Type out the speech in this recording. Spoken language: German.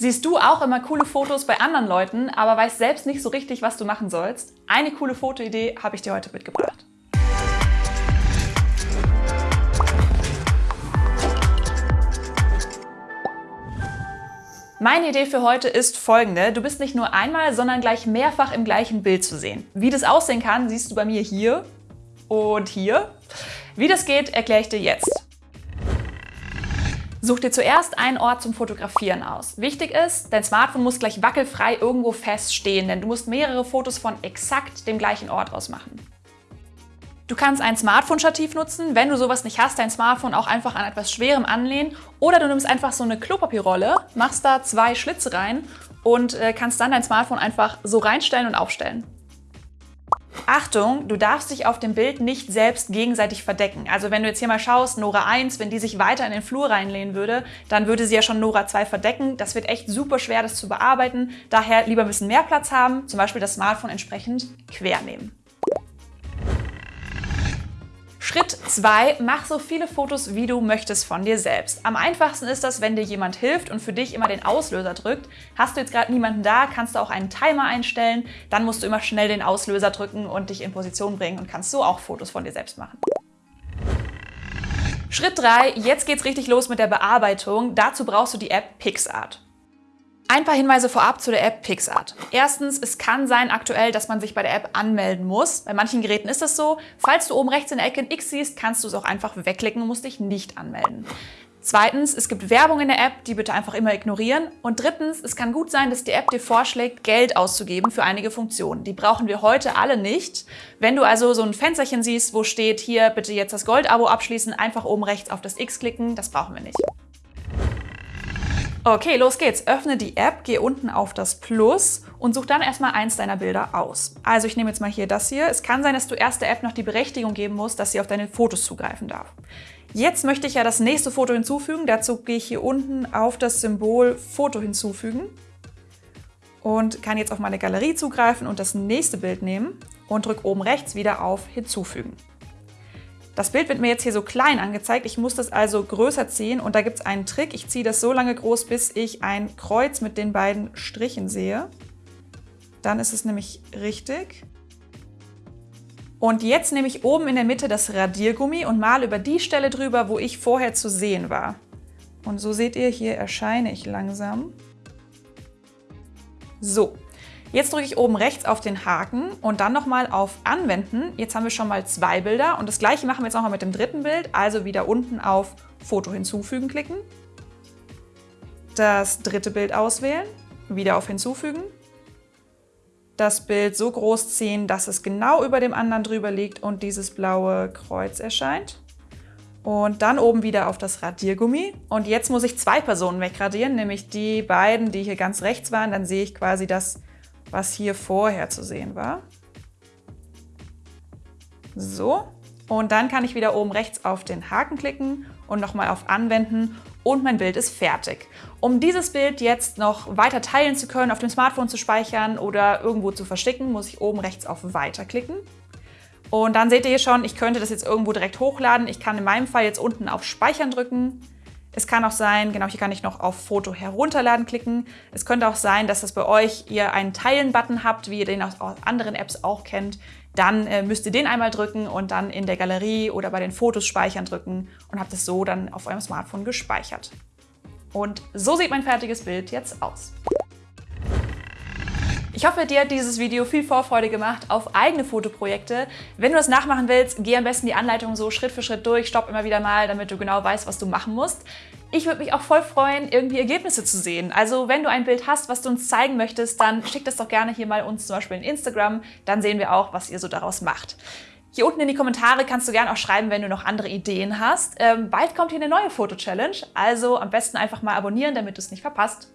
Siehst du auch immer coole Fotos bei anderen Leuten, aber weißt selbst nicht so richtig, was du machen sollst? Eine coole Fotoidee habe ich dir heute mitgebracht. Meine Idee für heute ist folgende. Du bist nicht nur einmal, sondern gleich mehrfach im gleichen Bild zu sehen. Wie das aussehen kann, siehst du bei mir hier und hier. Wie das geht, erkläre ich dir jetzt. Such dir zuerst einen Ort zum Fotografieren aus. Wichtig ist, dein Smartphone muss gleich wackelfrei irgendwo fest stehen, denn du musst mehrere Fotos von exakt dem gleichen Ort aus machen. Du kannst ein Smartphone-Stativ nutzen, wenn du sowas nicht hast, dein Smartphone auch einfach an etwas Schwerem anlehnen. Oder du nimmst einfach so eine Klopapierrolle, machst da zwei Schlitze rein und äh, kannst dann dein Smartphone einfach so reinstellen und aufstellen. Achtung, du darfst dich auf dem Bild nicht selbst gegenseitig verdecken. Also wenn du jetzt hier mal schaust, Nora 1, wenn die sich weiter in den Flur reinlehnen würde, dann würde sie ja schon Nora 2 verdecken. Das wird echt super schwer, das zu bearbeiten. Daher lieber ein bisschen mehr Platz haben, zum Beispiel das Smartphone entsprechend quer nehmen. Schritt 2. Mach so viele Fotos, wie du möchtest von dir selbst. Am einfachsten ist das, wenn dir jemand hilft und für dich immer den Auslöser drückt. Hast du jetzt gerade niemanden da, kannst du auch einen Timer einstellen. Dann musst du immer schnell den Auslöser drücken und dich in Position bringen und kannst so auch Fotos von dir selbst machen. Schritt 3. Jetzt geht's richtig los mit der Bearbeitung. Dazu brauchst du die App PixArt. Ein paar Hinweise vorab zu der App PixArt. Erstens, es kann sein aktuell, dass man sich bei der App anmelden muss. Bei manchen Geräten ist das so. Falls du oben rechts in der Ecke ein X siehst, kannst du es auch einfach wegklicken und musst dich nicht anmelden. Zweitens, es gibt Werbung in der App, die bitte einfach immer ignorieren. Und drittens, es kann gut sein, dass die App dir vorschlägt, Geld auszugeben für einige Funktionen. Die brauchen wir heute alle nicht. Wenn du also so ein Fensterchen siehst, wo steht, hier bitte jetzt das Gold-Abo abschließen, einfach oben rechts auf das X klicken, das brauchen wir nicht. Okay, los geht's. Öffne die App, geh unten auf das Plus und such dann erstmal eins deiner Bilder aus. Also ich nehme jetzt mal hier das hier. Es kann sein, dass du erst der App noch die Berechtigung geben musst, dass sie auf deine Fotos zugreifen darf. Jetzt möchte ich ja das nächste Foto hinzufügen. Dazu gehe ich hier unten auf das Symbol Foto hinzufügen und kann jetzt auf meine Galerie zugreifen und das nächste Bild nehmen und drücke oben rechts wieder auf Hinzufügen. Das Bild wird mir jetzt hier so klein angezeigt. Ich muss das also größer ziehen und da gibt es einen Trick. Ich ziehe das so lange groß, bis ich ein Kreuz mit den beiden Strichen sehe. Dann ist es nämlich richtig. Und jetzt nehme ich oben in der Mitte das Radiergummi und male über die Stelle drüber, wo ich vorher zu sehen war. Und so seht ihr, hier erscheine ich langsam. So, Jetzt drücke ich oben rechts auf den Haken und dann nochmal auf Anwenden. Jetzt haben wir schon mal zwei Bilder und das gleiche machen wir jetzt nochmal mit dem dritten Bild. Also wieder unten auf Foto hinzufügen klicken. Das dritte Bild auswählen, wieder auf Hinzufügen. Das Bild so groß ziehen, dass es genau über dem anderen drüber liegt und dieses blaue Kreuz erscheint. Und dann oben wieder auf das Radiergummi. Und jetzt muss ich zwei Personen wegradieren, nämlich die beiden, die hier ganz rechts waren. Dann sehe ich quasi das was hier vorher zu sehen war. So, und dann kann ich wieder oben rechts auf den Haken klicken und nochmal auf Anwenden und mein Bild ist fertig. Um dieses Bild jetzt noch weiter teilen zu können, auf dem Smartphone zu speichern oder irgendwo zu verstecken, muss ich oben rechts auf Weiter klicken. Und dann seht ihr hier schon, ich könnte das jetzt irgendwo direkt hochladen. Ich kann in meinem Fall jetzt unten auf Speichern drücken es kann auch sein, genau hier kann ich noch auf Foto herunterladen klicken. Es könnte auch sein, dass das bei euch ihr einen Teilen-Button habt, wie ihr den aus anderen Apps auch kennt. Dann äh, müsst ihr den einmal drücken und dann in der Galerie oder bei den Fotos speichern drücken und habt es so dann auf eurem Smartphone gespeichert. Und so sieht mein fertiges Bild jetzt aus. Ich hoffe, dir hat dieses Video viel Vorfreude gemacht auf eigene Fotoprojekte. Wenn du das nachmachen willst, geh am besten die Anleitung so Schritt für Schritt durch, stopp immer wieder mal, damit du genau weißt, was du machen musst. Ich würde mich auch voll freuen, irgendwie Ergebnisse zu sehen. Also wenn du ein Bild hast, was du uns zeigen möchtest, dann schick das doch gerne hier mal uns zum Beispiel in Instagram. Dann sehen wir auch, was ihr so daraus macht. Hier unten in die Kommentare kannst du gerne auch schreiben, wenn du noch andere Ideen hast. Ähm, bald kommt hier eine neue Foto-Challenge, also am besten einfach mal abonnieren, damit du es nicht verpasst.